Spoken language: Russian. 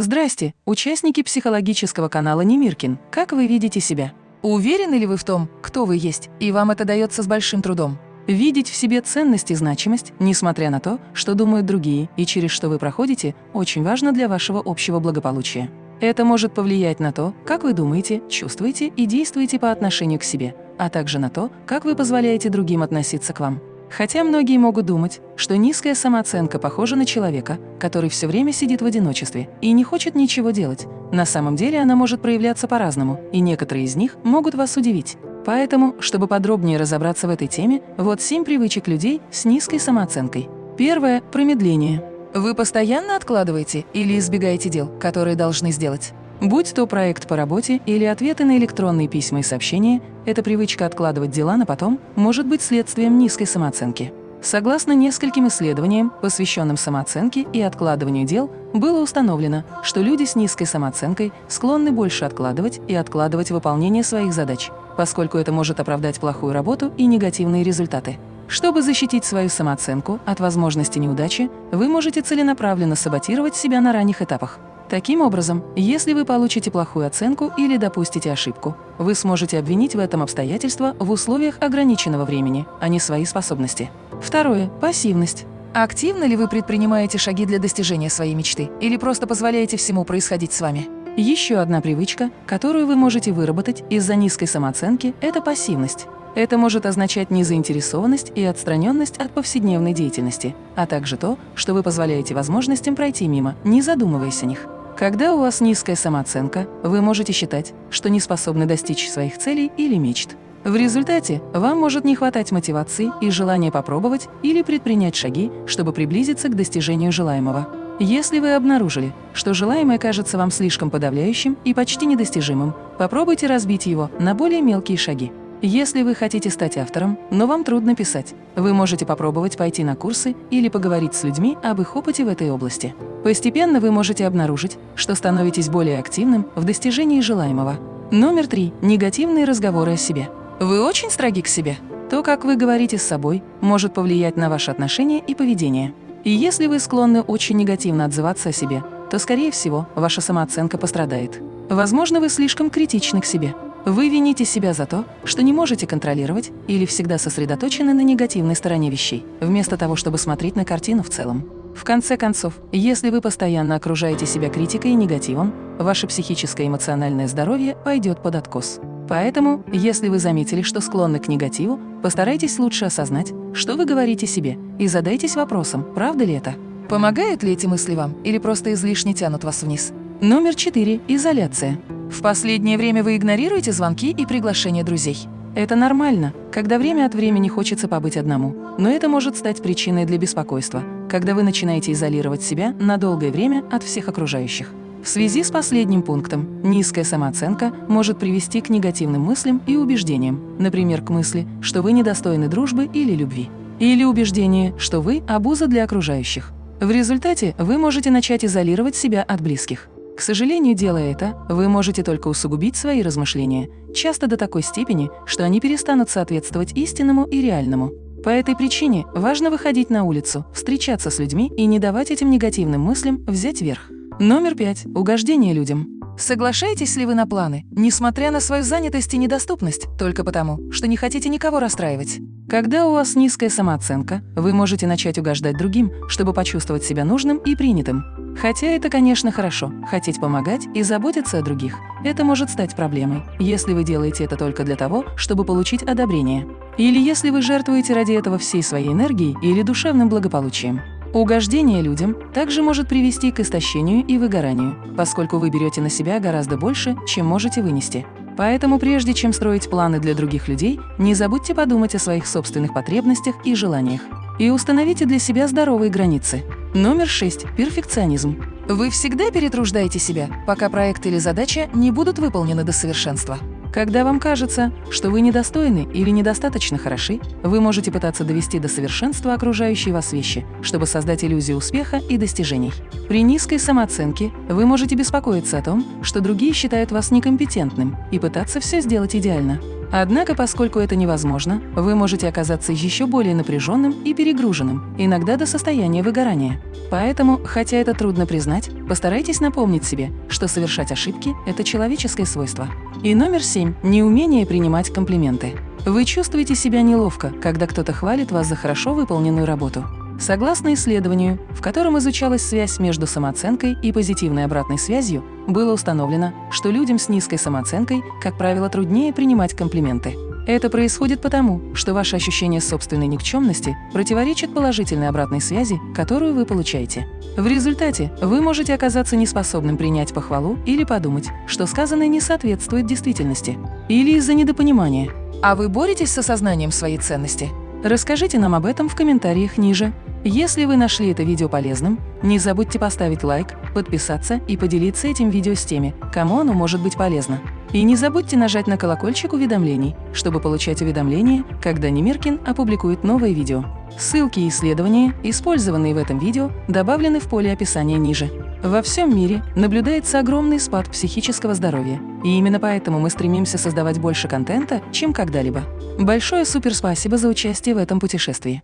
Здрасте, участники психологического канала Немиркин. Как вы видите себя? Уверены ли вы в том, кто вы есть, и вам это дается с большим трудом? Видеть в себе ценность и значимость, несмотря на то, что думают другие и через что вы проходите, очень важно для вашего общего благополучия. Это может повлиять на то, как вы думаете, чувствуете и действуете по отношению к себе, а также на то, как вы позволяете другим относиться к вам. Хотя многие могут думать, что низкая самооценка похожа на человека, который все время сидит в одиночестве и не хочет ничего делать. На самом деле она может проявляться по-разному, и некоторые из них могут вас удивить. Поэтому, чтобы подробнее разобраться в этой теме, вот семь привычек людей с низкой самооценкой. Первое – промедление. Вы постоянно откладываете или избегаете дел, которые должны сделать? Будь то проект по работе или ответы на электронные письма и сообщения, эта привычка откладывать дела на потом может быть следствием низкой самооценки. Согласно нескольким исследованиям, посвященным самооценке и откладыванию дел, было установлено, что люди с низкой самооценкой склонны больше откладывать и откладывать выполнение своих задач, поскольку это может оправдать плохую работу и негативные результаты. Чтобы защитить свою самооценку от возможности неудачи, вы можете целенаправленно саботировать себя на ранних этапах. Таким образом, если вы получите плохую оценку или допустите ошибку, вы сможете обвинить в этом обстоятельства в условиях ограниченного времени, а не свои способности. Второе – пассивность. Активно ли вы предпринимаете шаги для достижения своей мечты или просто позволяете всему происходить с вами? Еще одна привычка, которую вы можете выработать из-за низкой самооценки – это пассивность. Это может означать незаинтересованность и отстраненность от повседневной деятельности, а также то, что вы позволяете возможностям пройти мимо, не задумываясь о них. Когда у вас низкая самооценка, вы можете считать, что не способны достичь своих целей или мечт. В результате вам может не хватать мотивации и желания попробовать или предпринять шаги, чтобы приблизиться к достижению желаемого. Если вы обнаружили, что желаемое кажется вам слишком подавляющим и почти недостижимым, попробуйте разбить его на более мелкие шаги. Если вы хотите стать автором, но вам трудно писать, вы можете попробовать пойти на курсы или поговорить с людьми об их опыте в этой области. Постепенно вы можете обнаружить, что становитесь более активным в достижении желаемого. Номер три. Негативные разговоры о себе. Вы очень строги к себе. То, как вы говорите с собой, может повлиять на ваши отношения и поведение. И если вы склонны очень негативно отзываться о себе, то, скорее всего, ваша самооценка пострадает. Возможно, вы слишком критичны к себе. Вы вините себя за то, что не можете контролировать или всегда сосредоточены на негативной стороне вещей, вместо того, чтобы смотреть на картину в целом. В конце концов, если вы постоянно окружаете себя критикой и негативом, ваше психическое и эмоциональное здоровье пойдет под откос. Поэтому, если вы заметили, что склонны к негативу, постарайтесь лучше осознать, что вы говорите себе, и задайтесь вопросом, правда ли это. Помогают ли эти мысли вам или просто излишне тянут вас вниз? Номер четыре. Изоляция. В последнее время вы игнорируете звонки и приглашения друзей. Это нормально, когда время от времени хочется побыть одному, но это может стать причиной для беспокойства, когда вы начинаете изолировать себя на долгое время от всех окружающих. В связи с последним пунктом, низкая самооценка может привести к негативным мыслям и убеждениям, например, к мысли, что вы недостойны дружбы или любви, или убеждение, что вы – обуза для окружающих. В результате вы можете начать изолировать себя от близких. К сожалению, делая это, вы можете только усугубить свои размышления, часто до такой степени, что они перестанут соответствовать истинному и реальному. По этой причине важно выходить на улицу, встречаться с людьми и не давать этим негативным мыслям взять верх. Номер пять. Угождение людям. Соглашаетесь ли вы на планы, несмотря на свою занятость и недоступность, только потому, что не хотите никого расстраивать? Когда у вас низкая самооценка, вы можете начать угождать другим, чтобы почувствовать себя нужным и принятым. Хотя это, конечно, хорошо – хотеть помогать и заботиться о других. Это может стать проблемой, если вы делаете это только для того, чтобы получить одобрение. Или если вы жертвуете ради этого всей своей энергией или душевным благополучием. Угождение людям также может привести к истощению и выгоранию, поскольку вы берете на себя гораздо больше, чем можете вынести. Поэтому прежде чем строить планы для других людей, не забудьте подумать о своих собственных потребностях и желаниях. И установите для себя здоровые границы. Номер 6. Перфекционизм. Вы всегда перетруждаете себя, пока проект или задача не будут выполнены до совершенства. Когда вам кажется, что вы недостойны или недостаточно хороши, вы можете пытаться довести до совершенства окружающие вас вещи, чтобы создать иллюзию успеха и достижений. При низкой самооценке вы можете беспокоиться о том, что другие считают вас некомпетентным и пытаться все сделать идеально. Однако, поскольку это невозможно, вы можете оказаться еще более напряженным и перегруженным, иногда до состояния выгорания. Поэтому, хотя это трудно признать, постарайтесь напомнить себе, что совершать ошибки – это человеческое свойство. И номер семь – неумение принимать комплименты. Вы чувствуете себя неловко, когда кто-то хвалит вас за хорошо выполненную работу. Согласно исследованию, в котором изучалась связь между самооценкой и позитивной обратной связью, было установлено, что людям с низкой самооценкой, как правило, труднее принимать комплименты. Это происходит потому, что ваше ощущение собственной никчемности противоречит положительной обратной связи, которую вы получаете. В результате вы можете оказаться неспособным принять похвалу или подумать, что сказанное не соответствует действительности, или из-за недопонимания. А вы боретесь с осознанием своей ценности? Расскажите нам об этом в комментариях ниже. Если вы нашли это видео полезным, не забудьте поставить лайк, подписаться и поделиться этим видео с теми, кому оно может быть полезно. И не забудьте нажать на колокольчик уведомлений, чтобы получать уведомления, когда Немиркин опубликует новое видео. Ссылки и исследования, использованные в этом видео, добавлены в поле описания ниже. Во всем мире наблюдается огромный спад психического здоровья, и именно поэтому мы стремимся создавать больше контента, чем когда-либо. Большое суперспасибо за участие в этом путешествии.